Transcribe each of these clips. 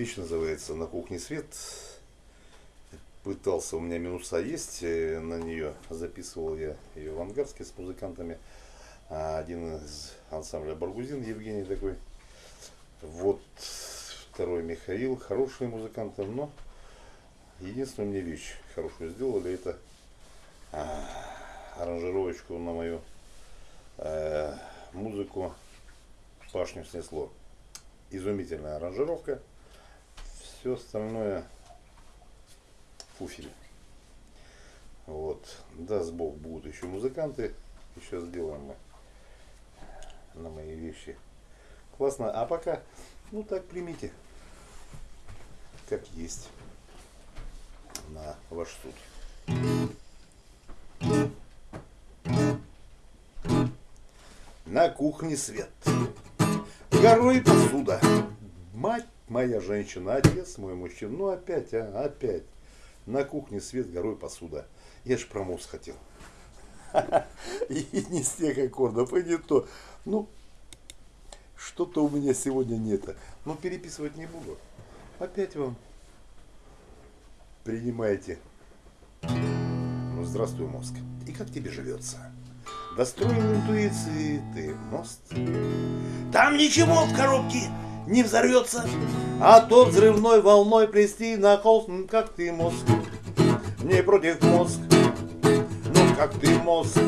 Вещь называется «На кухне свет». Пытался, у меня минуса есть э, на нее. Записывал я ее в Ангарске с музыкантами. А один из ансамбля Баргузин, Евгений такой. Вот второй Михаил, хорошие музыканты, но единственная мне вещь хорошую сделали, это а, аранжировочку на мою э, музыку «Пашню снесло». Изумительная аранжировка. Все остальное фуфель. Вот. Даст Бог, будут еще музыканты. Еще сделаем мы на мои вещи. Классно. А пока, ну так примите, как есть, на ваш суд. На кухне свет. Горой посуда. Мать моя женщина, отец мой мужчина. Ну опять, а, опять. На кухне свет, горой посуда. Я ж про мозг хотел. И не с тех аккордов, и не то. Ну, что-то у меня сегодня нет. Но переписывать не буду. Опять вам принимайте. Ну, здравствуй, мозг. И как тебе живется? Достроил интуиции ты мост. Там ничего в коробке не взорвется, а то взрывной волной плести на холст, как ты мозг. Не против мозг, ну как ты мозг,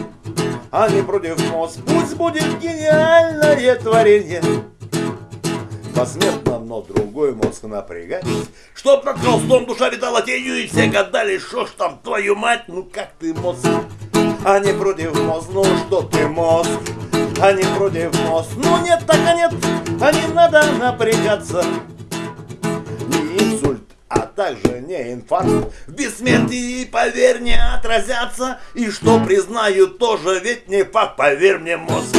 а не против мозг. Пусть будет гениальное творение, посмертно, но другой мозг напрягать. Чтоб над холстом душа витала тенью, и все гадали, что ж там, твою мать, ну как ты мозг, а не против мозг, ну что ты мозг, а не против мозг. Ну нет, так а нет, а не надо напрягаться. Не инсульт, а также не инфаркт. В бессмертии, поверь, не отразятся. И что признаю, тоже ведь не факт, поверь мне, мозг.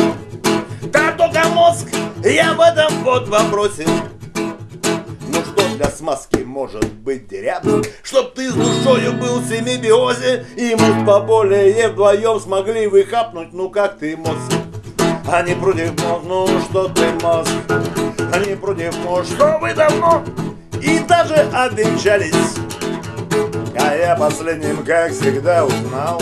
Да только мозг, я в этом вот вопросе. Ну что для смазки может быть деряб? Чтоб ты с душою был в семибиозе И мы поболее вдвоем смогли выхапнуть Ну как ты мозг? А не против мозг, ну что ты мозг? А не против мозг, что вы давно И даже обвенчались. А я последним, как всегда, узнал.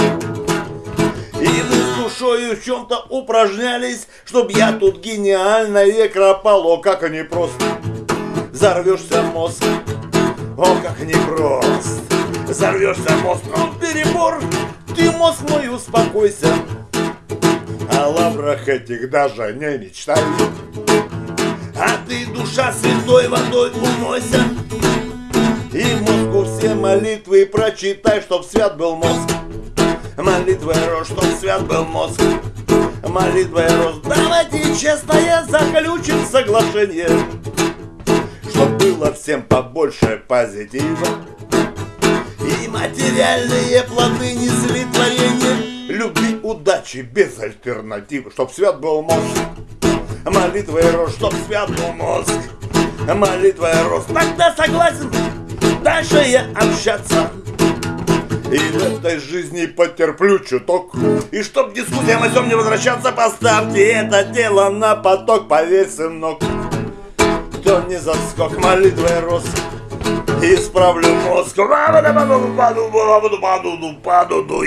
И вы с душою в чем-то упражнялись, Чтоб я тут гениальное кропал, о, как они просто! Взорвешься мозг, о, как непрост Взорвешься мозг, он перебор. Ты, мозг мой, успокойся О лаврах этих даже не мечтай А ты, душа, святой водой умойся. И мозгу все молитвы прочитай, чтоб свят был мозг. Молитвой рос, чтоб свят был мозг. Молитвой рос. Давайте честное заключим соглашение Чтоб было всем побольше позитива. И материальные плоды творение Любви, удачи без альтернативы Чтоб свят был мозг. Молитвой рос, чтоб свят был мозг. Молитвой рос Тогда согласен дальше я общаться. И в этой жизни потерплю чуток. И чтоб дискуссиям о всем не возвращаться Поставьте это дело на поток Поверь, сынок. Кто не заскок молитвой рос Исправлю мозг. Паду, паду, паду, паду, паду, паду,